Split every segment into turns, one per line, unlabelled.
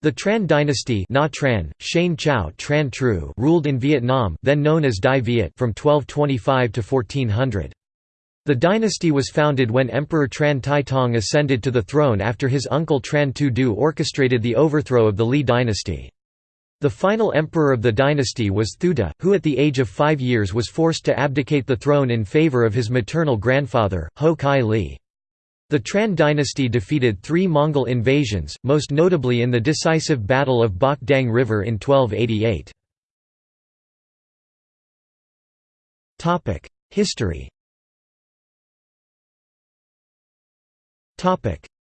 The Tran dynasty Na Tran, Shane Tran Tru ruled in Vietnam then known as Dai Viet from 1225 to 1400. The dynasty was founded when Emperor Tran Tai Tong ascended to the throne after his uncle Tran Tu Du orchestrated the overthrow of the Li dynasty. The final emperor of the dynasty was Thuda, who at the age of five years was forced to abdicate the throne in favor of his maternal grandfather, Ho Kai Li. The Tran dynasty defeated three Mongol invasions, most notably in the decisive Battle of Bok Dang River in 1288. History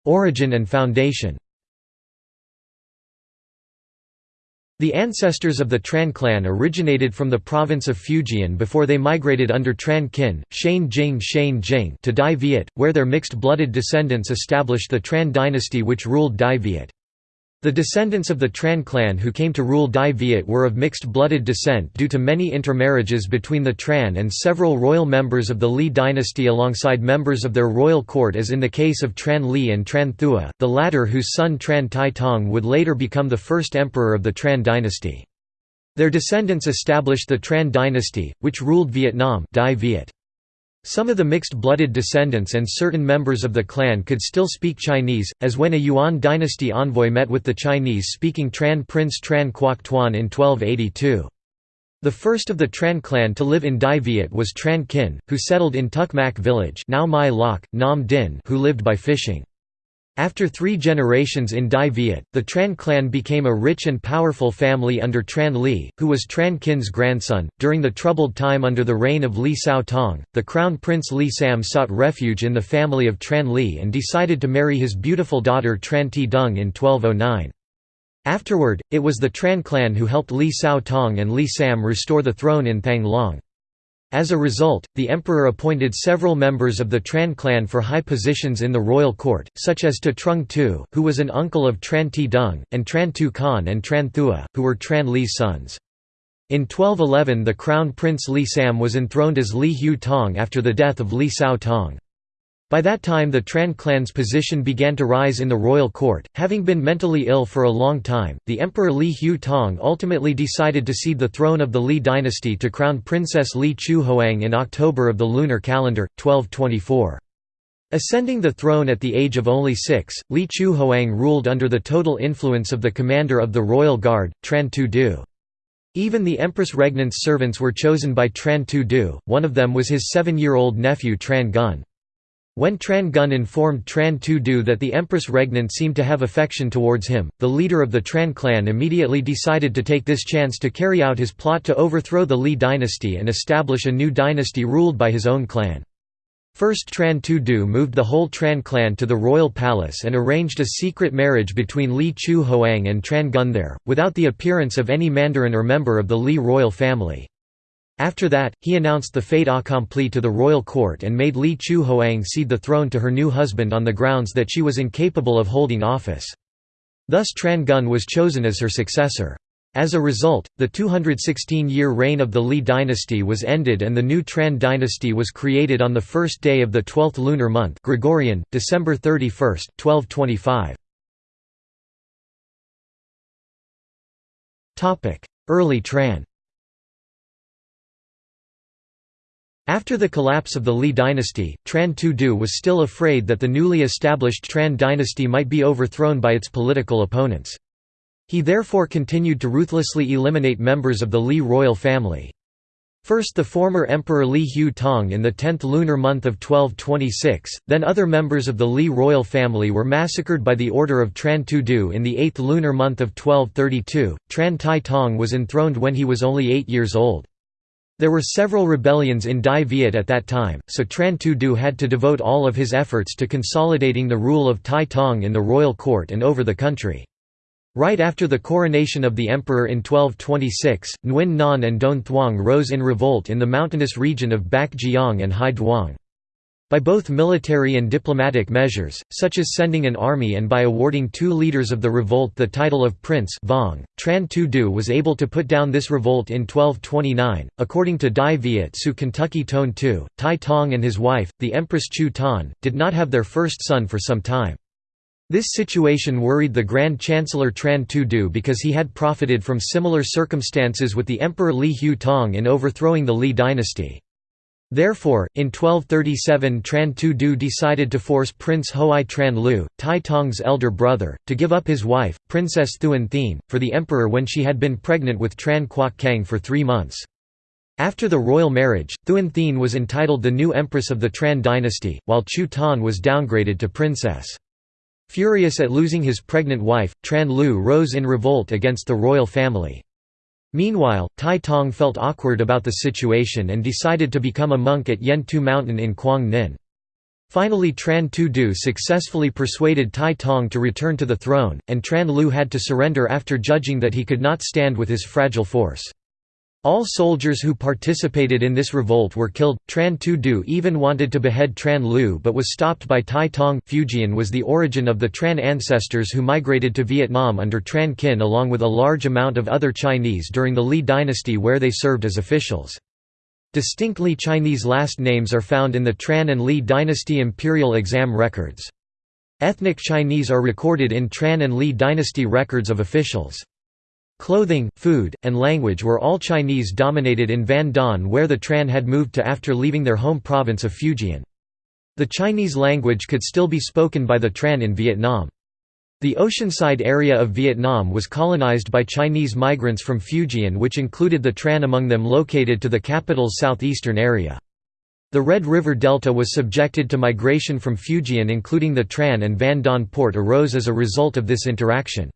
Origin and foundation The ancestors of the Tran clan originated from the province of Fujian before they migrated under Tran Kin, Shane Jing Shane Jing to Dai Viet, where their mixed-blooded descendants established the Tran dynasty which ruled Dai Viet. The descendants of the Tran clan who came to rule Dai Viet were of mixed-blooded descent due to many intermarriages between the Tran and several royal members of the Li dynasty alongside members of their royal court as in the case of Tran Li and Tran Thua, the latter whose son Tran Tai Tong would later become the first emperor of the Tran dynasty. Their descendants established the Tran dynasty, which ruled Vietnam Dai Viet. Some of the mixed-blooded descendants and certain members of the clan could still speak Chinese, as when a Yuan dynasty envoy met with the Chinese-speaking Tran prince Tran Quoc Tuan in 1282. The first of the Tran clan to live in Dai Viet was Tran Kin, who settled in Tuk Mak village now Mai Lok, Nam Din who lived by fishing. After three generations in Dai Viet, the Tran clan became a rich and powerful family under Tran Li, who was Tran Kin's grandson. During the troubled time under the reign of Li Sao Tong, the crown prince Li Sam sought refuge in the family of Tran Li and decided to marry his beautiful daughter Tran Ti Dung in 1209. Afterward, it was the Tran clan who helped Li Sao Tong and Li Sam restore the throne in Thang Long. As a result, the emperor appointed several members of the Tran clan for high positions in the royal court, such as Ta Trung Tu, who was an uncle of Tran Ti Dung, and Tran Tu Khan and Tran Thua, who were Tran Li's sons. In 1211 the crown prince Li Sam was enthroned as Li Hu Tong after the death of Li Sao Tong. By that time the Tran clan's position began to rise in the royal court. Having been mentally ill for a long time, the Emperor Li Hu Tong ultimately decided to cede the throne of the Li dynasty to Crown Princess Li Chu Hoang in October of the lunar calendar, 1224. Ascending the throne at the age of only six, Li Chu Hoang ruled under the total influence of the commander of the royal guard, Tran Tu Du. Even the Empress Regnant's servants were chosen by Tran Tu Du, one of them was his seven-year-old nephew Tran Gun. When Tran Gun informed Tran Tu Du that the Empress Regnant seemed to have affection towards him, the leader of the Tran clan immediately decided to take this chance to carry out his plot to overthrow the Li dynasty and establish a new dynasty ruled by his own clan. First Tran Tu Du moved the whole Tran clan to the royal palace and arranged a secret marriage between Li Chu Hoang and Tran Gun there, without the appearance of any mandarin or member of the Li royal family. After that, he announced the fait accompli to the royal court and made Li Chu Hoang cede the throne to her new husband on the grounds that she was incapable of holding office. Thus Tran Gun was chosen as her successor. As a result, the 216-year reign of the Li dynasty was ended and the new Tran dynasty was created on the first day of the 12th lunar month Gregorian, December 31, 1225. Early Tran After the collapse of the Li dynasty, Tran Tu Du was still afraid that the newly established Tran dynasty might be overthrown by its political opponents. He therefore continued to ruthlessly eliminate members of the Li royal family. First the former Emperor Li Hu Tong in the 10th lunar month of 1226, then other members of the Li royal family were massacred by the order of Tran Tu Du in the 8th lunar month of 1232. Tran Tai Tong was enthroned when he was only eight years old. There were several rebellions in Dai Viet at that time, so Tran Tu Du had to devote all of his efforts to consolidating the rule of Tai Tong in the royal court and over the country. Right after the coronation of the emperor in 1226, Nguyen Nan and Don Thuong rose in revolt in the mountainous region of Bac Giang and Hai Duong. By both military and diplomatic measures, such as sending an army and by awarding two leaders of the revolt the title of prince Vong, Tran Tu Du was able to put down this revolt in 1229. According to Dai Viet Su Kentucky Tone II, Tai Tong and his wife, the Empress Chu Tan, did not have their first son for some time. This situation worried the Grand Chancellor Tran Tu Du because he had profited from similar circumstances with the Emperor Li Hu Tong in overthrowing the Li dynasty. Therefore, in 1237 Tran Tu Du decided to force Prince Hoai Tran Lu, Tai Tong's elder brother, to give up his wife, Princess Thuan Thien, for the emperor when she had been pregnant with Tran Quoc Kang for three months. After the royal marriage, Thuan Thien was entitled the new empress of the Tran dynasty, while Chu Tan was downgraded to princess. Furious at losing his pregnant wife, Tran Lu rose in revolt against the royal family. Meanwhile, Tai Tong felt awkward about the situation and decided to become a monk at Yen Tu Mountain in Quang Ninh. Finally Tran Tu Du successfully persuaded Tai Tong to return to the throne, and Tran Lu had to surrender after judging that he could not stand with his fragile force. All soldiers who participated in this revolt were killed. Tran Tu Du even wanted to behead Tran Lu but was stopped by Tai Tong. Fujian was the origin of the Tran ancestors who migrated to Vietnam under Tran Kinh along with a large amount of other Chinese during the Li dynasty where they served as officials. Distinctly Chinese last names are found in the Tran and Li dynasty imperial exam records. Ethnic Chinese are recorded in Tran and Li dynasty records of officials. Clothing, food, and language were all Chinese-dominated in Van Don where the Tran had moved to after leaving their home province of Fujian. The Chinese language could still be spoken by the Tran in Vietnam. The oceanside area of Vietnam was colonized by Chinese migrants from Fujian which included the Tran among them located to the capital's southeastern area. The Red River Delta was subjected to migration from Fujian including the Tran and Van Don port arose as a result of this interaction.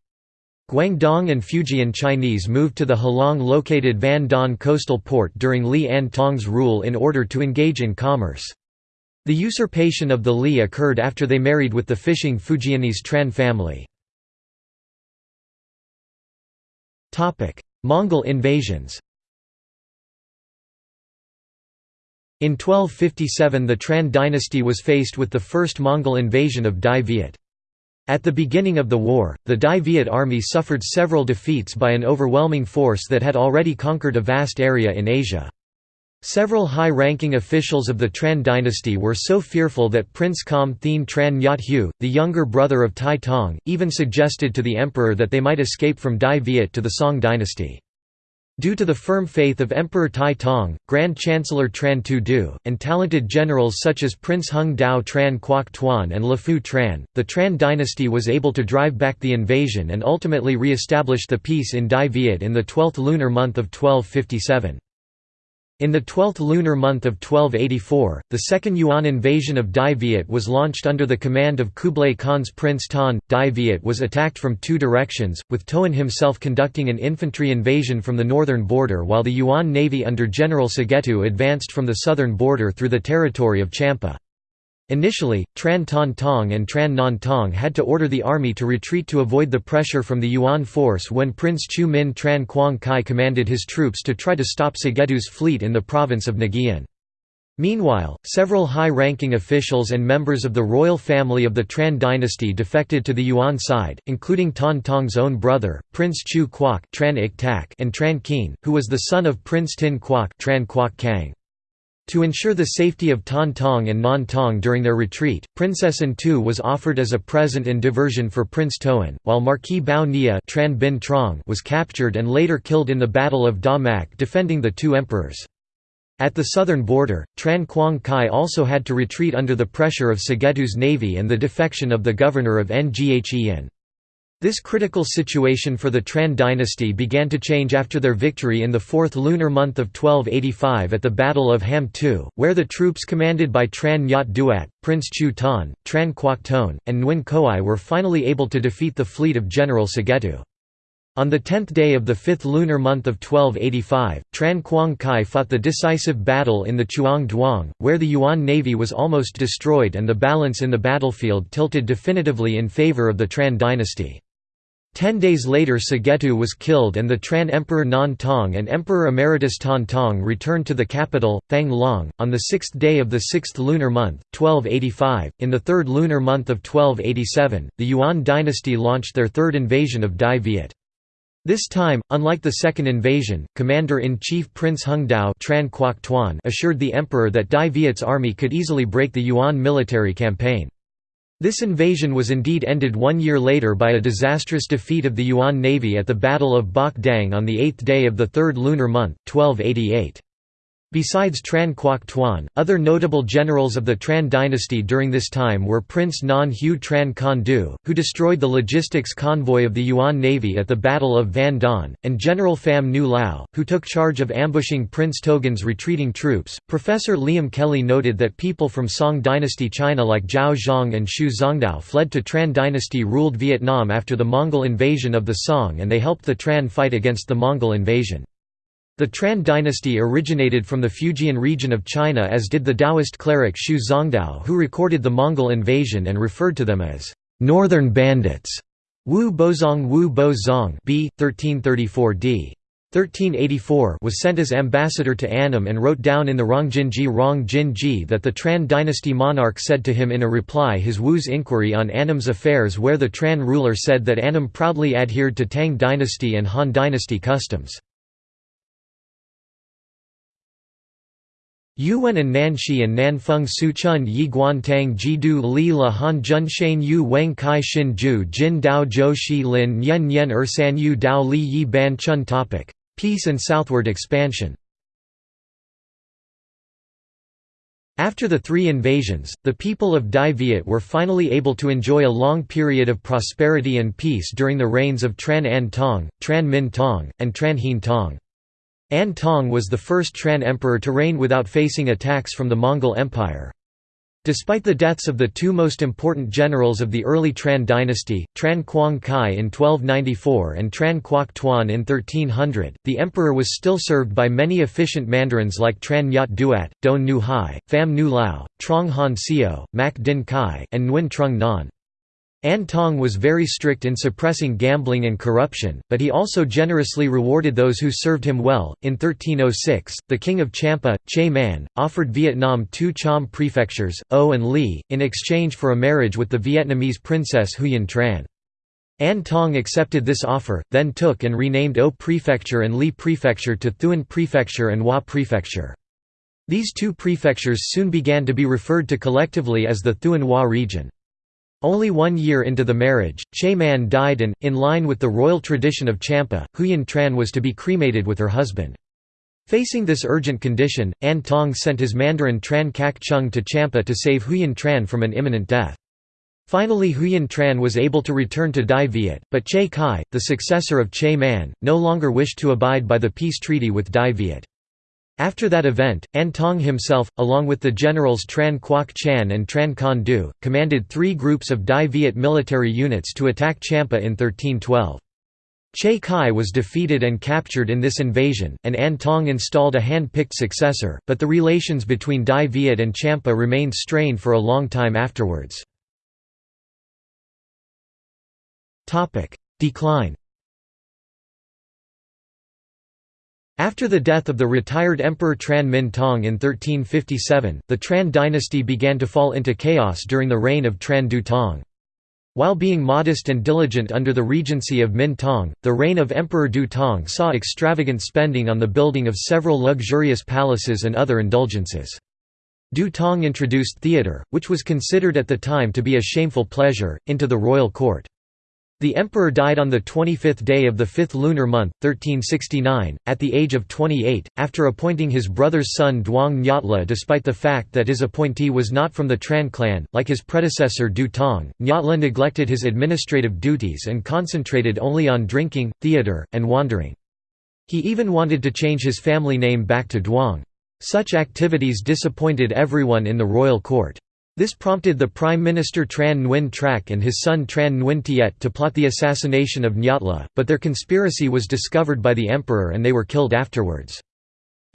Guangdong and Fujian Chinese moved to the Halong-located Van Don coastal port during Li An Tong's rule in order to engage in commerce. The usurpation of the Li occurred after they married with the fishing Fujianese Tran family. Mongol invasions In 1257 the Tran dynasty was faced with the first Mongol invasion of Dai Viet. At the beginning of the war, the Dai Viet army suffered several defeats by an overwhelming force that had already conquered a vast area in Asia. Several high-ranking officials of the Tran dynasty were so fearful that Prince Kam Thien Tran Nyat Hu, the younger brother of Tai Tong, even suggested to the emperor that they might escape from Dai Viet to the Song dynasty. Due to the firm faith of Emperor Tai Tong, Grand Chancellor Tran Tu Du, and talented generals such as Prince Hung Dao Tran Quoc Tuan and Phu Tran, the Tran dynasty was able to drive back the invasion and ultimately re-establish the peace in Dai Viet in the 12th lunar month of 1257. In the 12th lunar month of 1284, the Second Yuan invasion of Dai Viet was launched under the command of Kublai Khan's Prince Tan. Dai Viet was attacked from two directions, with Toan himself conducting an infantry invasion from the northern border while the Yuan navy under General Sagetu advanced from the southern border through the territory of Champa. Initially, Tran Ton Tong and Tran Non Tong had to order the army to retreat to avoid the pressure from the Yuan force when Prince Chu Min Tran Quang Kai commanded his troops to try to stop Sagetu's fleet in the province of Nghian. Meanwhile, several high-ranking officials and members of the royal family of the Tran dynasty defected to the Yuan side, including Ton Tong's own brother, Prince Chu Quoc and Tran Keen, who was the son of Prince Tin Quoc Tran Quoc Kang. To ensure the safety of Tan Tong and Non Tong during their retreat, Princess Tu was offered as a present and diversion for Prince Toan, while Marquis Bao Nia Tran Bin Trong was captured and later killed in the Battle of Da Mak defending the two emperors. At the southern border, Tran Quang Kai also had to retreat under the pressure of Sagetu's navy and the defection of the governor of Nghen. This critical situation for the Tran dynasty began to change after their victory in the fourth lunar month of 1285 at the Battle of Ham Tu, where the troops commanded by Tran Nyat Duat, Prince Chu Tan, Tran Quoc Ton, and Nguyen Koai were finally able to defeat the fleet of General Sagetu. On the tenth day of the fifth lunar month of 1285, Tran Quang Kai fought the decisive battle in the Chuang Duong, where the Yuan navy was almost destroyed and the balance in the battlefield tilted definitively in favor of the Tran dynasty. Ten days later Sagetu was killed and the Tran Emperor Non Tong and Emperor Emeritus Tan Tong returned to the capital, Thang Long, on the sixth day of the sixth lunar month, 1285. In the third lunar month of 1287, the Yuan dynasty launched their third invasion of Dai Viet. This time, unlike the second invasion, Commander-in-Chief Prince Hung Dao Tran Quoc Tuan assured the emperor that Dai Viet's army could easily break the Yuan military campaign. This invasion was indeed ended one year later by a disastrous defeat of the Yuan navy at the Battle of Bok Dang on the eighth day of the third lunar month, 1288. Besides Tran Quoc Tuan, other notable generals of the Tran dynasty during this time were Prince Nan Hu Tran Con Du, who destroyed the logistics convoy of the Yuan navy at the Battle of Van Don, and General Pham Nu Lao, who took charge of ambushing Prince Togan's retreating troops. Professor Liam Kelley noted that people from Song dynasty China like Zhao Zhang and Xu Zongdao fled to Tran dynasty ruled Vietnam after the Mongol invasion of the Song and they helped the Tran fight against the Mongol invasion. The Tran dynasty originated from the Fujian region of China as did the Taoist cleric Xu Zongdao who recorded the Mongol invasion and referred to them as «northern bandits». Wu Bozong Wu Bozong b. 1334 d. 1384 was sent as ambassador to Annam and wrote down in the Rongjinji Rongjinji that the Tran dynasty monarch said to him in a reply his Wu's inquiry on Annam's affairs where the Tran ruler said that Annam proudly adhered to Tang dynasty and Han dynasty customs. Yuan and Nanxi and Nanfeng Suchun Yi Guantang Jidu Li La Han Junshan Yu Wang Kai Xin Ju Jin Dao Zhou Shi Lin Yen Yen Er San Yu Dao Li Yi Ban Chun Topic. Peace and southward expansion After the three invasions, the people of Dai Viet were finally able to enjoy a long period of prosperity and peace during the reigns of Tran An Tong, Tran Min Tong, and Tran Hien Tong. An Tong was the first Tran emperor to reign without facing attacks from the Mongol Empire. Despite the deaths of the two most important generals of the early Tran dynasty, Tran Quang Kai in 1294 and Tran Quoc Tuan in 1300, the emperor was still served by many efficient mandarins like Tran Nyat Duat, Don Nu Hai, Pham Nu Lao, Trong Han Sio, Mac Din Kai, and Nguyen Trung Nan. An Tong was very strict in suppressing gambling and corruption, but he also generously rewarded those who served him well. In 1306, the king of Champa, Che Man, offered Vietnam two Cham prefectures, O and Li, in exchange for a marriage with the Vietnamese princess Huyen Tran. An Tong accepted this offer, then took and renamed O Prefecture and Li Prefecture to Thuan Prefecture and Hua Prefecture. These two prefectures soon began to be referred to collectively as the Thuan Hua region. Only one year into the marriage, Che Man died and, in line with the royal tradition of Champa, Huyen Tran was to be cremated with her husband. Facing this urgent condition, An Tong sent his mandarin Tran Kak Chung to Champa to save Huyen Tran from an imminent death. Finally Huyen Tran was able to return to Dai Viet, but Che Kai, the successor of Che Man, no longer wished to abide by the peace treaty with Dai Viet. After that event, An Tong himself, along with the generals Tran Quoc Chan and Tran Con Du, commanded three groups of Dai Viet military units to attack Champa in 1312. Che Kai was defeated and captured in this invasion, and An Tong installed a hand-picked successor, but the relations between Dai Viet and Champa remained strained for a long time afterwards. Decline After the death of the retired Emperor Tran Min Tong in 1357, the Tran dynasty began to fall into chaos during the reign of Tran Du Tong. While being modest and diligent under the regency of Min Tong, the reign of Emperor Du Tong saw extravagant spending on the building of several luxurious palaces and other indulgences. Du Tong introduced theatre, which was considered at the time to be a shameful pleasure, into the royal court. The emperor died on the 25th day of the fifth lunar month, 1369, at the age of 28, after appointing his brother's son Duong Nyatla despite the fact that his appointee was not from the Tran clan. Like his predecessor Du Tong, Nyatla neglected his administrative duties and concentrated only on drinking, theatre, and wandering. He even wanted to change his family name back to Duong. Such activities disappointed everyone in the royal court. This prompted the Prime Minister Tran Nguyen Trak and his son Tran Nguyen Tiet to plot the assassination of Nyatla, but their conspiracy was discovered by the emperor and they were killed afterwards.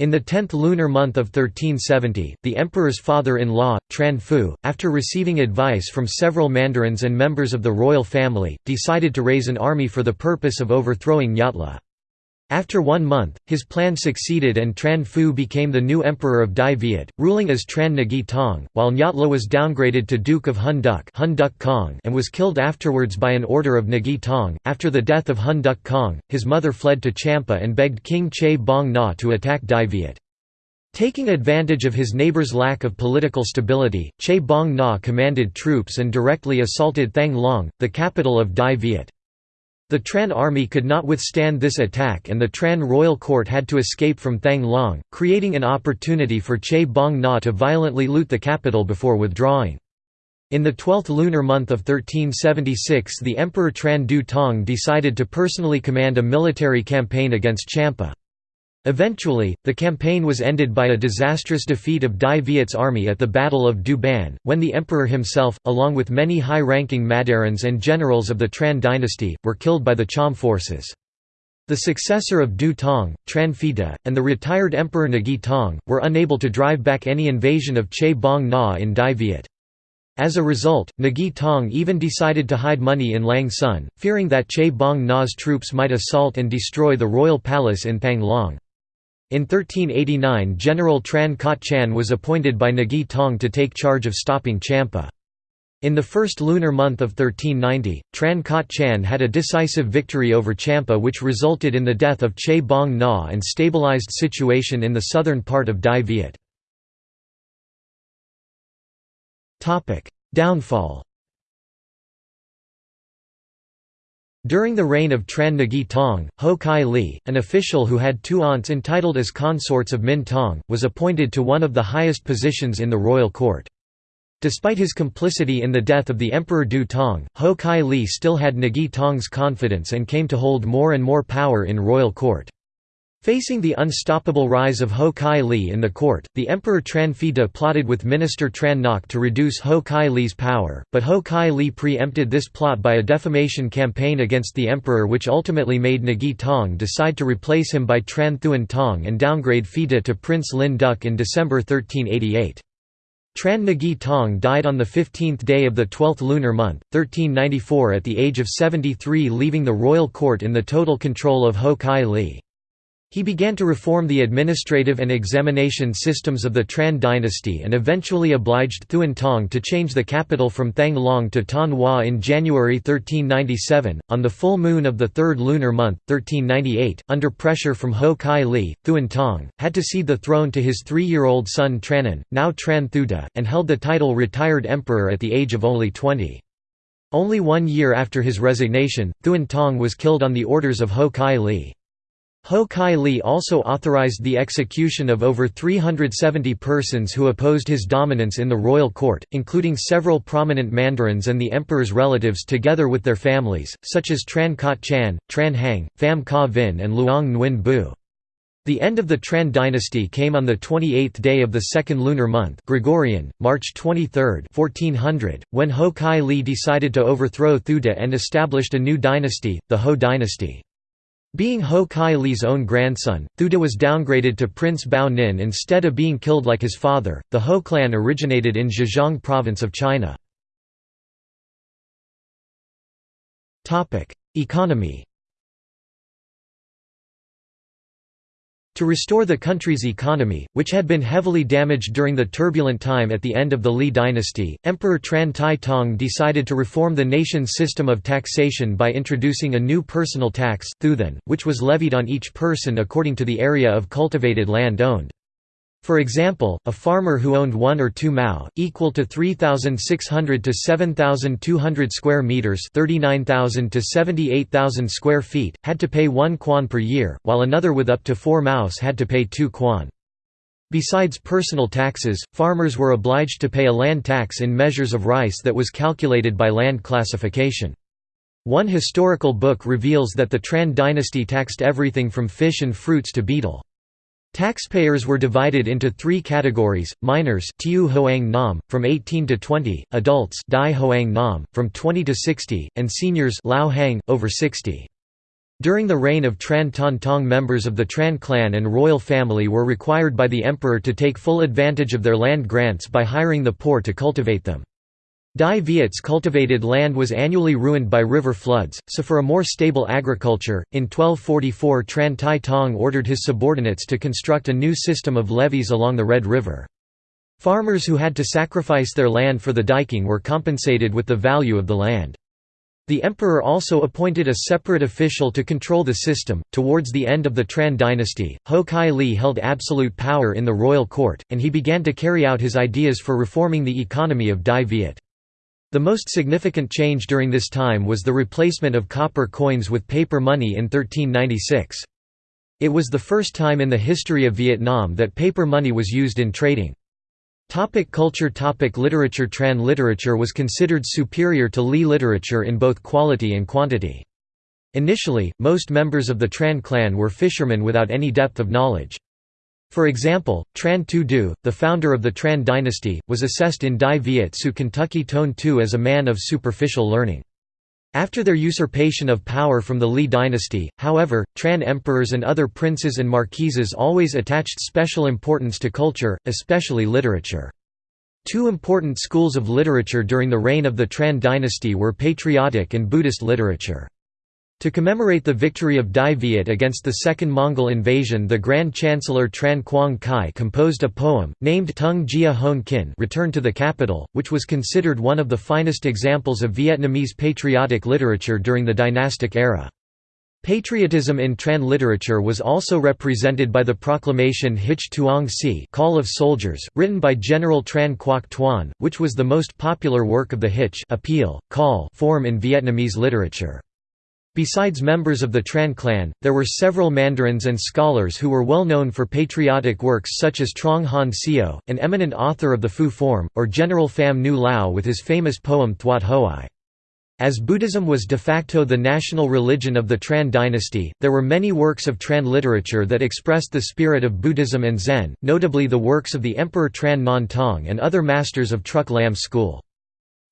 In the tenth lunar month of 1370, the emperor's father-in-law, Tran Phu, after receiving advice from several mandarins and members of the royal family, decided to raise an army for the purpose of overthrowing Nyatla. After one month, his plan succeeded and Tran Phu became the new emperor of Dai Viet, ruling as Tran Nagi Tong, while Nyatla was downgraded to Duke of Hun Duk and was killed afterwards by an order of Nagi Tong. After the death of Hun Duk Kong, his mother fled to Champa and begged King Che Bong Na to attack Dai Viet. Taking advantage of his neighbor's lack of political stability, Che Bong Na commanded troops and directly assaulted Thang Long, the capital of Dai Viet. The Tran army could not withstand this attack and the Tran royal court had to escape from Thang Long, creating an opportunity for Che Bong Na to violently loot the capital before withdrawing. In the twelfth lunar month of 1376 the Emperor Tran Du Tong decided to personally command a military campaign against Champa. Eventually, the campaign was ended by a disastrous defeat of Dai Viet's army at the Battle of Du Ban, when the emperor himself, along with many high-ranking Mandarins and generals of the Tran dynasty, were killed by the Cham forces. The successor of Du Tong, Tran Phida, and the retired Emperor Nghi Tong, were unable to drive back any invasion of Che Bong Na in Dai Viet. As a result, Nghi Tong even decided to hide money in Lang Son, fearing that Che Bong Na's troops might assault and destroy the royal palace in Thang Long. In 1389 General Tran Kot Chan was appointed by Nghi Tong to take charge of stopping Champa. In the first lunar month of 1390, Tran Kot Chan had a decisive victory over Champa which resulted in the death of Che Bong Na and stabilized situation in the southern part of Dai Viet. Downfall During the reign of Tran Nghi Tong, Ho Kai Li, an official who had two aunts entitled as consorts of Min Tong, was appointed to one of the highest positions in the royal court. Despite his complicity in the death of the Emperor Du Tong, Ho Kai Li still had Nghi Tong's confidence and came to hold more and more power in royal court. Facing the unstoppable rise of Ho Kai Li in the court, the Emperor Tran Phida plotted with Minister Tran Ngoc to reduce Ho Kai Li's power, but Ho Kai Li pre-empted this plot by a defamation campaign against the emperor which ultimately made Nghi Tong decide to replace him by Tran Thuan Tong and downgrade Phida to Prince Lin Duc in December 1388. Tran Nghi Tong died on the 15th day of the 12th lunar month, 1394 at the age of 73 leaving the royal court in the total control of Ho Kai Li. He began to reform the administrative and examination systems of the Tran dynasty and eventually obliged Thuan Tong to change the capital from Thang Long to Tan Hoa in January 1397. On the full moon of the third lunar month, 1398, under pressure from Ho Kai Li, Thuan Tong, had to cede the throne to his three year old son Tranan, now Tran Thuda, and held the title retired emperor at the age of only 20. Only one year after his resignation, Thuan Tong was killed on the orders of Ho Kai Li. Ho Kai Li also authorized the execution of over 370 persons who opposed his dominance in the royal court, including several prominent mandarins and the emperor's relatives together with their families, such as Tran Kot Chan, Tran Hang, Pham Ka Vin and Luong Nguyen Bu. The end of the Tran dynasty came on the 28th day of the second lunar month Gregorian, March 23, 1400, when Ho Kai Li decided to overthrow Thuda and established a new dynasty, the Ho dynasty. Being Ho Kai Li's own grandson, Thuda was downgraded to Prince Bao Nin instead of being killed like his father. The Ho clan originated in Zhejiang province of China. Economy To restore the country's economy, which had been heavily damaged during the turbulent time at the end of the Li dynasty, Emperor Tran Tai Tong decided to reform the nation's system of taxation by introducing a new personal tax which was levied on each person according to the area of cultivated land owned. For example, a farmer who owned one or two mao, equal to 3,600 to 7,200 square meters (39,000 to 78,000 square feet), had to pay one kwan per year, while another with up to four maos had to pay two kwan. Besides personal taxes, farmers were obliged to pay a land tax in measures of rice that was calculated by land classification. One historical book reveals that the Tran dynasty taxed everything from fish and fruits to betel. Taxpayers were divided into three categories, minors tiu hoang nam, from 18 to 20, adults dai hoang nam, from 20 to 60, and seniors lao hang, over 60. During the reign of Tran Ton Tong members of the Tran clan and royal family were required by the emperor to take full advantage of their land grants by hiring the poor to cultivate them. Dai Viet's cultivated land was annually ruined by river floods, so for a more stable agriculture, in 1244 Tran Tai Tong ordered his subordinates to construct a new system of levees along the Red River. Farmers who had to sacrifice their land for the diking were compensated with the value of the land. The emperor also appointed a separate official to control the system. Towards the end of the Tran dynasty, Ho Kai Li held absolute power in the royal court, and he began to carry out his ideas for reforming the economy of Dai Viet. The most significant change during this time was the replacement of copper coins with paper money in 1396. It was the first time in the history of Vietnam that paper money was used in trading. Topic culture Topic Literature Tran literature was considered superior to Li literature in both quality and quantity. Initially, most members of the Tran clan were fishermen without any depth of knowledge. For example, Tran Tu Du, the founder of the Tran dynasty, was assessed in Dai Viet Su Kentucky Tone Tu as a man of superficial learning. After their usurpation of power from the Li dynasty, however, Tran emperors and other princes and marquises always attached special importance to culture, especially literature. Two important schools of literature during the reign of the Tran dynasty were patriotic and Buddhist literature. To commemorate the victory of Dai Viet against the Second Mongol invasion the Grand Chancellor Tran Quang Khai composed a poem, named Tung Jia Hon Kin Return to the Capital, which was considered one of the finest examples of Vietnamese patriotic literature during the dynastic era. Patriotism in Tran literature was also represented by the proclamation Hich Tuong Si Call of Soldiers, written by General Tran Quoc Tuan, which was the most popular work of the Hich appeal, call form in Vietnamese literature. Besides members of the Tran clan, there were several mandarins and scholars who were well known for patriotic works such as Trong Han Sio, an eminent author of the Fu form, or General Pham Nu Lao with his famous poem Thuat Hoai. As Buddhism was de facto the national religion of the Tran dynasty, there were many works of Tran literature that expressed the spirit of Buddhism and Zen, notably the works of the Emperor Tran Non Tong and other masters of Truc Lam school.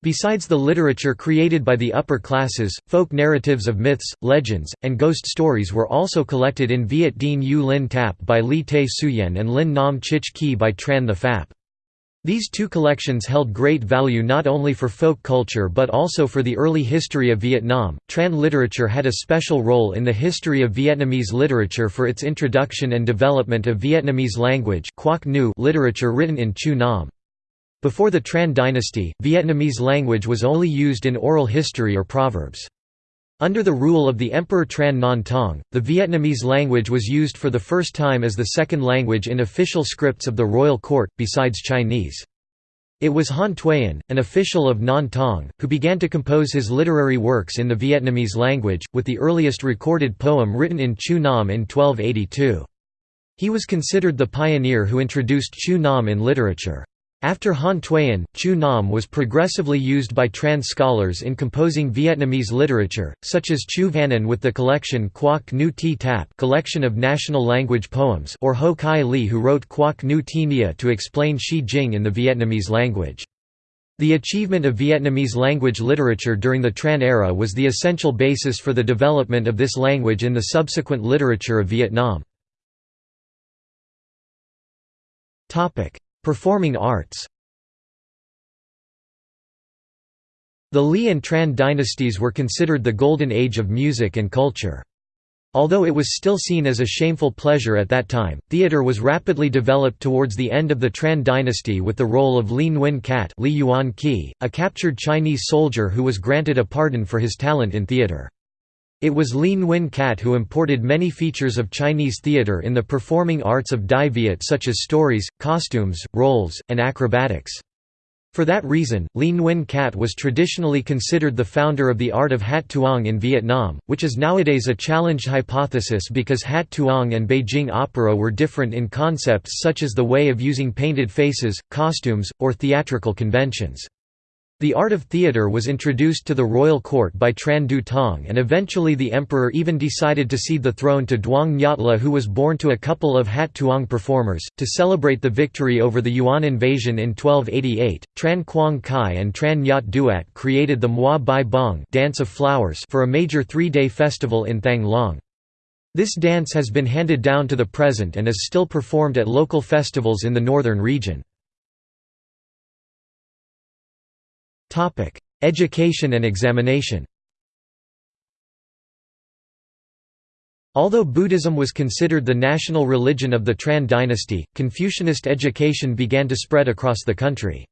Besides the literature created by the upper classes, folk narratives of myths, legends, and ghost stories were also collected in Viet Dien U Lin Tap by Li Te Suyen and Lin Nam Chich Ki by Tran the Phap. These two collections held great value not only for folk culture but also for the early history of Vietnam. Tran literature had a special role in the history of Vietnamese literature for its introduction and development of Vietnamese language literature written in Chu Nam. Before the Tran dynasty, Vietnamese language was only used in oral history or proverbs. Under the rule of the Emperor Tran Non Tong, the Vietnamese language was used for the first time as the second language in official scripts of the royal court, besides Chinese. It was Han Thuyen, an official of Non Tong, who began to compose his literary works in the Vietnamese language, with the earliest recorded poem written in Chu Nam in 1282. He was considered the pioneer who introduced Chu Nam in literature. After Han Thuyen, Chu Nam was progressively used by Tran scholars in composing Vietnamese literature, such as Chu Van with the collection Quoc Nu Ti Tap collection of national language poems or Ho Kai Li who wrote Quoc Nu Ti Nia to explain Shi Jing in the Vietnamese language. The achievement of Vietnamese language literature during the Tran era was the essential basis for the development of this language in the subsequent literature of Vietnam. Performing arts The Li and Tran dynasties were considered the golden age of music and culture. Although it was still seen as a shameful pleasure at that time, theatre was rapidly developed towards the end of the Tran dynasty with the role of Li Nguyen Cat Li Yuan Qi, a captured Chinese soldier who was granted a pardon for his talent in theatre. It was Li Nguyen Cat who imported many features of Chinese theatre in the performing arts of Dai Viet such as stories, costumes, roles, and acrobatics. For that reason, Li Nguyen Cat was traditionally considered the founder of the art of hat tuong in Vietnam, which is nowadays a challenged hypothesis because hat tuong and Beijing opera were different in concepts such as the way of using painted faces, costumes, or theatrical conventions. The art of theatre was introduced to the royal court by Tran Du Tong and eventually the emperor even decided to cede the throne to Duong Nyatla who was born to a couple of Hat Tuong performers. To celebrate the victory over the Yuan invasion in 1288, Tran Quang Khai and Tran Nyat Duat created the Mua Bai Bong dance of flowers for a major three-day festival in Thang Long. This dance has been handed down to the present and is still performed at local festivals in the northern region. Education and examination Although Buddhism was considered the national religion of the Tran dynasty, Confucianist education began to spread across the country.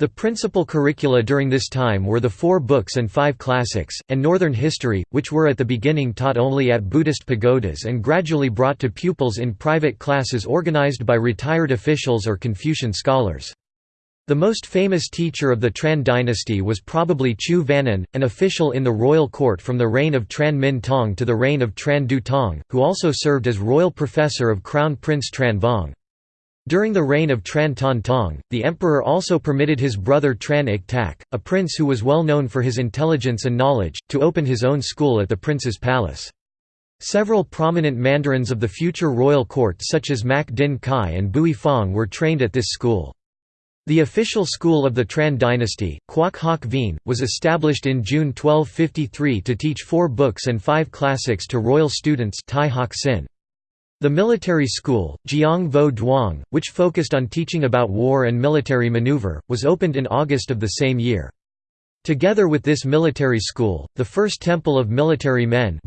The principal curricula during this time were the four books and five classics, and Northern history, which were at the beginning taught only at Buddhist pagodas and gradually brought to pupils in private classes organized by retired officials or Confucian scholars. The most famous teacher of the Tran dynasty was probably Chu Vanen, an official in the royal court from the reign of Tran Min Tong to the reign of Tran Du Tong, who also served as royal professor of Crown Prince Tran Vong. During the reign of Tran Ton Tong, the emperor also permitted his brother Tran Ik Tak, a prince who was well known for his intelligence and knowledge, to open his own school at the prince's palace. Several prominent mandarins of the future royal court such as Mak Din Kai and Bui Fong were trained at this school. The official school of the Tran dynasty, Quoc Hoc Vien, was established in June 1253 to teach four books and five classics to royal students Tai Hoc Sin. The military school, Jiang Vo Duong, which focused on teaching about war and military maneuver, was opened in August of the same year. Together with this military school, the first temple of military men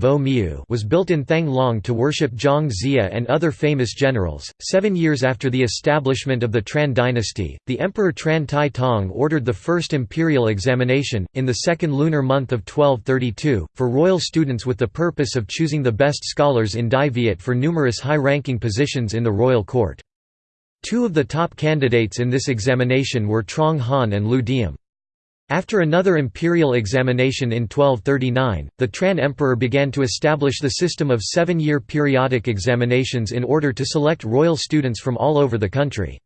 was built in Thang Long to worship Zhang Xia and other famous generals. Seven years after the establishment of the Tran dynasty, the Emperor Tran Tai Tong ordered the first imperial examination, in the second lunar month of 1232, for royal students with the purpose of choosing the best scholars in Dai Viet for numerous high-ranking positions in the royal court. Two of the top candidates in this examination were Trong Han and Lu Diem. After another imperial examination in 1239, the Tran emperor began to establish the system of seven-year periodic examinations in order to select royal students from all over the country.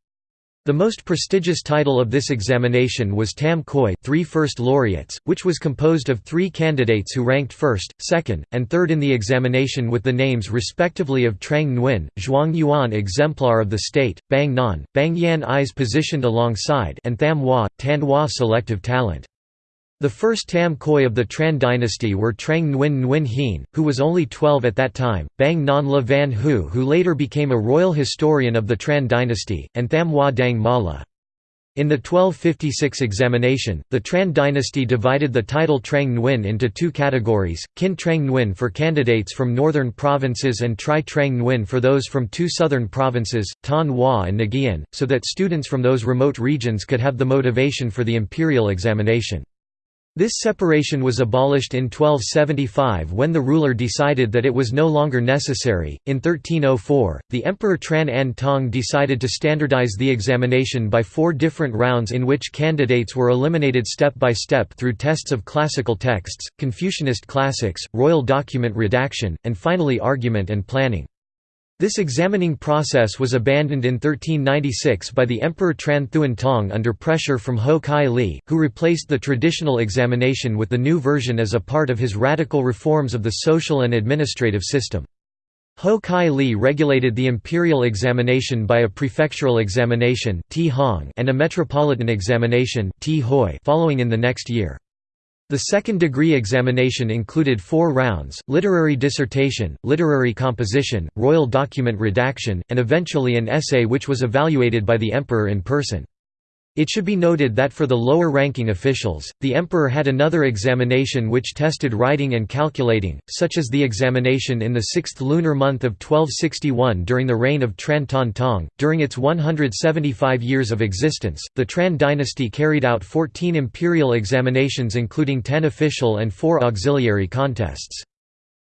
The most prestigious title of this examination was Tam Khoi three first laureates, which was composed of three candidates who ranked first, second, and third in the examination with the names respectively of Trang Nguyen, Zhuang Yuan Exemplar of the State, Bang Nan, Bang Yan Eyes positioned alongside and Tham Hua, Tan Hua Selective Talent. The first Tam Khoi of the Tran dynasty were Trang Nguyen Nguyen Hien, who was only 12 at that time, Bang Non La Van Hu who later became a royal historian of the Tran dynasty, and Tham Hua Dang Mala. In the 1256 examination, the Tran dynasty divided the title Trang Nguyen into two categories, Kin Trang Nguyen for candidates from northern provinces and Tri Trang Nguyen for those from two southern provinces, Tan Hua and Ngien, so that students from those remote regions could have the motivation for the imperial examination. This separation was abolished in 1275 when the ruler decided that it was no longer necessary. In 1304, the Emperor Tran An Tong decided to standardize the examination by four different rounds in which candidates were eliminated step by step through tests of classical texts, Confucianist classics, royal document redaction, and finally argument and planning. This examining process was abandoned in 1396 by the Emperor Tran Thuan Tong under pressure from Ho Kai Li, who replaced the traditional examination with the new version as a part of his radical reforms of the social and administrative system. Ho Kai Li regulated the imperial examination by a prefectural examination and a metropolitan examination following in the next year. The second-degree examination included four rounds, literary dissertation, literary composition, royal document redaction, and eventually an essay which was evaluated by the emperor in person. It should be noted that for the lower-ranking officials, the emperor had another examination which tested writing and calculating, such as the examination in the sixth lunar month of 1261 during the reign of Tran Ton Tong. During its 175 years of existence, the Tran dynasty carried out 14 imperial examinations including 10 official and 4 auxiliary contests.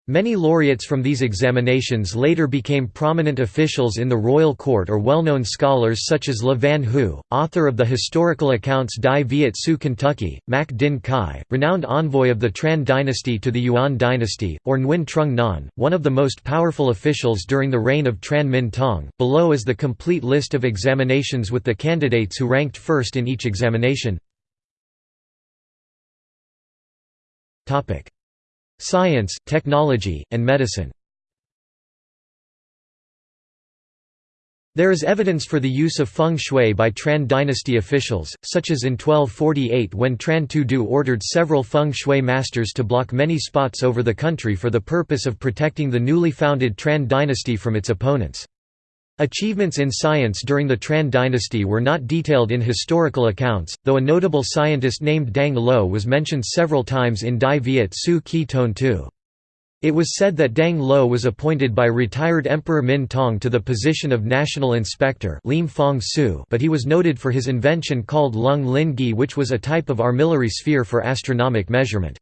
Many laureates from these examinations later became prominent officials in the royal court or well-known scholars such as Le Van Hu, author of the historical accounts Dai Viet Su Kentucky, Mac Din Kai, renowned envoy of the Tran dynasty to the Yuan dynasty, or Nguyen Trung Nan, one of the most powerful officials during the reign of Tran Min Tong. Below is the complete list of examinations with the candidates who ranked first in each examination. Science, technology, and medicine There is evidence for the use of feng shui by Tran dynasty officials, such as in 1248 when Tran Tu Du ordered several feng shui masters to block many spots over the country for the purpose of protecting the newly founded Tran dynasty from its opponents. Achievements in science during the Tran dynasty were not detailed in historical accounts, though a notable scientist named Dang Lo was mentioned several times in Dai Viet Su Ki Ton Tu. It was said that Dang Lo was appointed by retired Emperor Min Tong to the position of National Inspector but he was noted for his invention called Lung Lin Gi which was a type of armillary sphere for astronomic measurement.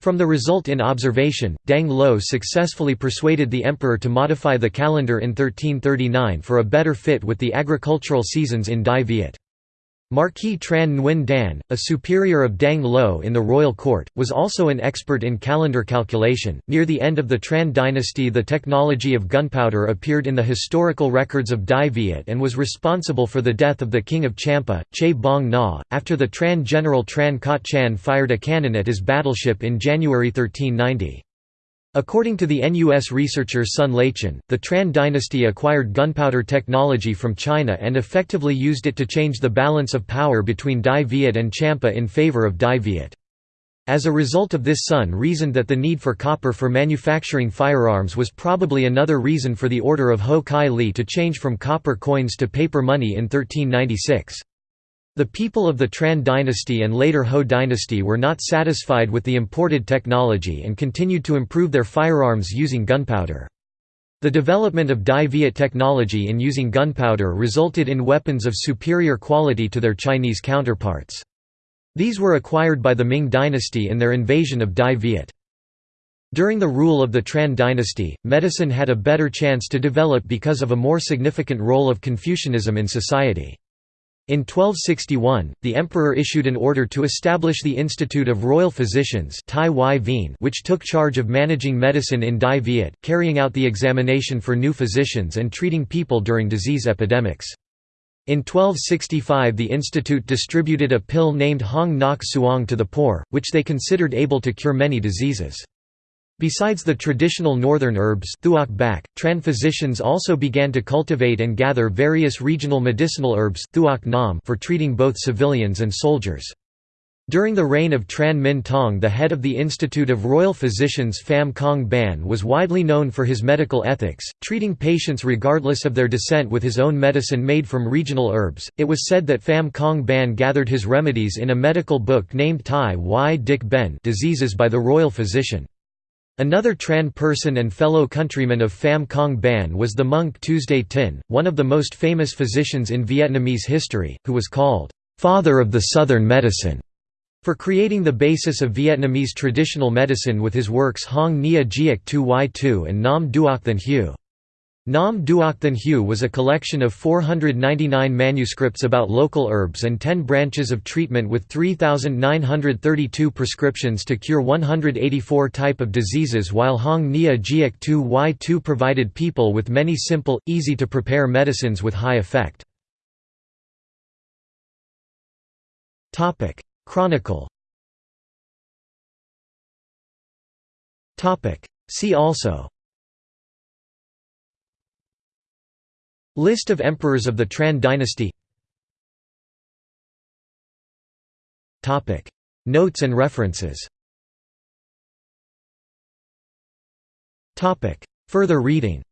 From the result in observation, Dang Lo successfully persuaded the emperor to modify the calendar in 1339 for a better fit with the agricultural seasons in Dai Viet. Marquis Tran Nguyen Dan, a superior of Dang Lo in the royal court, was also an expert in calendar calculation. Near the end of the Tran dynasty, the technology of gunpowder appeared in the historical records of Dai Viet and was responsible for the death of the king of Champa, Che Bong Na, after the Tran general Tran Kot Chan fired a cannon at his battleship in January 1390. According to the NUS researcher Sun Laichen, the Tran dynasty acquired gunpowder technology from China and effectively used it to change the balance of power between Dai Viet and Champa in favor of Dai Viet. As a result of this Sun reasoned that the need for copper for manufacturing firearms was probably another reason for the order of Ho Kai Li to change from copper coins to paper money in 1396. The people of the Tran dynasty and later Ho dynasty were not satisfied with the imported technology and continued to improve their firearms using gunpowder. The development of Dai Viet technology in using gunpowder resulted in weapons of superior quality to their Chinese counterparts. These were acquired by the Ming dynasty in their invasion of Dai Viet. During the rule of the Tran dynasty, medicine had a better chance to develop because of a more significant role of Confucianism in society. In 1261, the emperor issued an order to establish the Institute of Royal Physicians which took charge of managing medicine in Dai Viet, carrying out the examination for new physicians and treating people during disease epidemics. In 1265 the institute distributed a pill named Hong Nok Suong to the poor, which they considered able to cure many diseases. Besides the traditional northern herbs bak, Tran physicians also began to cultivate and gather various regional medicinal herbs nam for treating both civilians and soldiers. During the reign of Tran Minh Tong the head of the Institute of Royal Physicians Pham Cong Ban was widely known for his medical ethics, treating patients regardless of their descent with his own medicine made from regional herbs. It was said that Pham Cong Ban gathered his remedies in a medical book named Tai Y Dik Ben Diseases by the Royal Physician. Another Tran person and fellow countryman of Pham Cong Ban was the monk Tue Tinh, one of the most famous physicians in Vietnamese history, who was called, "...father of the Southern medicine", for creating the basis of Vietnamese traditional medicine with his works Hong Nia Giec Tu Y Tu and Nam Duoc Than Hue. Nam Duoc Than was a collection of 499 manuscripts about local herbs and 10 branches of treatment with 3,932 prescriptions to cure 184 type of diseases while Hong Nia Giec Tu Y Tu provided people with many simple, easy-to-prepare medicines with high effect. Chronicle See also List of emperors of the Tran dynasty. Notes and references. Further reading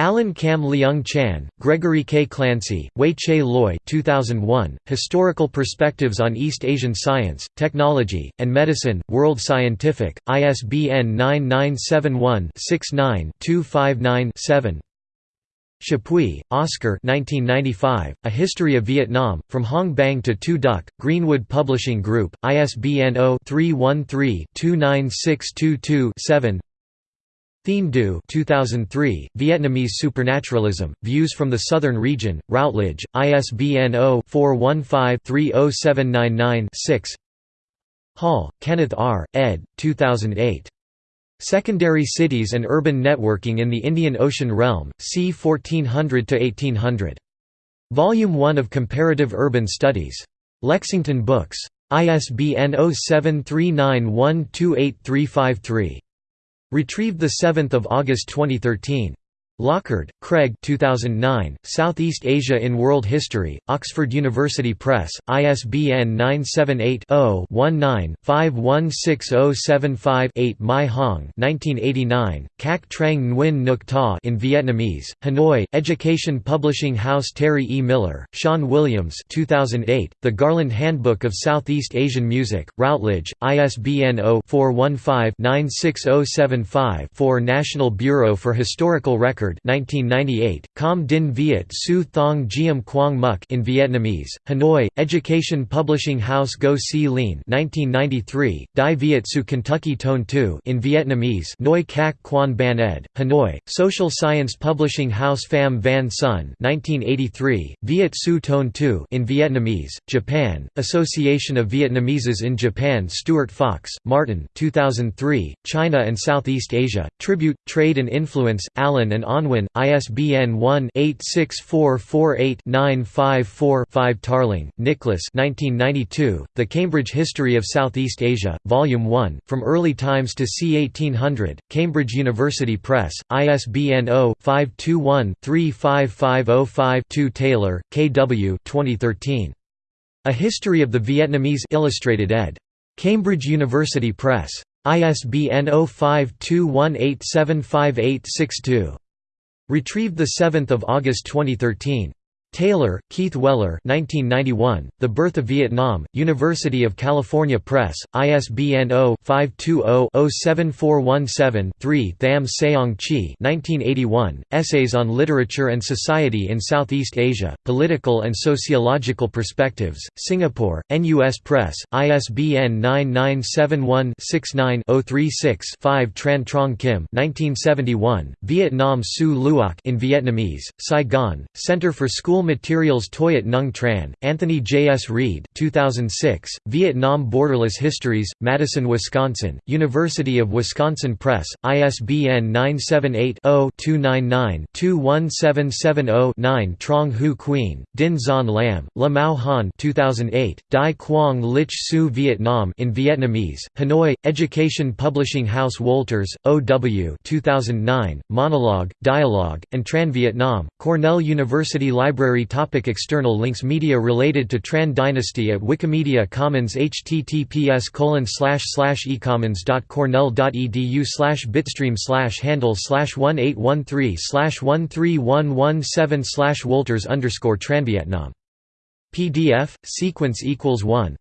Alan Cam Leung Chan, Gregory K. Clancey, Wei Che Loy 2001, Historical Perspectives on East Asian Science, Technology, and Medicine, World Scientific, ISBN 9971-69-259-7 Chapuis, Oscar 1995, A History of Vietnam, From Hong Bang to Tu Duc, Greenwood Publishing Group, ISBN 0-313-29622-7 Thiem Du 2003, Vietnamese Supernaturalism, Views from the Southern Region, Routledge, ISBN 0-415-30799-6 Hall, Kenneth R., ed. 2008. Secondary Cities and Urban Networking in the Indian Ocean Realm, c. 1400–1800. Volume 1 of Comparative Urban Studies. Lexington Books. ISBN 0739128353. Retrieved 7 August 2013. Lockard, Craig 2009, Southeast Asia in World History, Oxford University Press, ISBN 978-0-19-516075-8 Mai Hong 1989, Kak Trang Nguyen Nuc Ta in Vietnamese, Hanoi, Education Publishing House Terry E. Miller, Sean Williams 2008, The Garland Handbook of Southeast Asian Music, Routledge, ISBN 0-415-96075-4 National Bureau for Historical Record 1998, Com Din Viet Su Thong Giam Quang Muk in Vietnamese, Hanoi, Education Publishing House Ngo Si Lien 1993, Dai Viet Su Kentucky Tone 2 in Vietnamese Noi Kak Quan Ban Ed, Hanoi, Social Science Publishing House Pham Van Son 1983, Viet Su Toan Thu in Vietnamese, Japan, Association of Vietnameses in Japan Stuart Fox, Martin 2003, China and Southeast Asia, Tribute, Trade and Influence, Allen and Unwin, ISBN 1-86448-954-5 Tarling, Nicholas 1992, The Cambridge History of Southeast Asia, Volume 1, From Early Times to c. 1800, Cambridge University Press, ISBN 0-521-35505-2 Taylor, K. W. 2013. A History of the Vietnamese Illustrated ed. Cambridge University Press. ISBN 0521875862. Retrieved 7 August 2013. Taylor, Keith Weller 1991, The Birth of Vietnam, University of California Press, ISBN 0-520-07417-3 Tham Seong Chi 1981, Essays on Literature and Society in Southeast Asia, Political and Sociological Perspectives, Singapore, NUS Press, ISBN 9971-69-036-5 Tran Trong Kim 1971, Vietnam Su Luoc in Vietnamese, Saigon, Center for School School Materials Toyat Nung Tran, Anthony J. S. Reid 2006, Vietnam Borderless Histories, Madison, Wisconsin, University of Wisconsin Press, ISBN 978-0-299-21770-9 Trong Hu Queen, Dinh Xuan Lam, Le Mao Han 2008, Dai Quang Lich Su Vietnam in Vietnamese, Hanoi, Education Publishing House Wolters, O.W. 2009, Monologue, Dialogue, and Tran Vietnam, Cornell University Library topic External links Media related to Tran dynasty at Wikimedia Commons https ecommons.cornell.edu bitstream handle 1813 13117 Wolters underscore Tranvietnam. PDF, sequence equals 1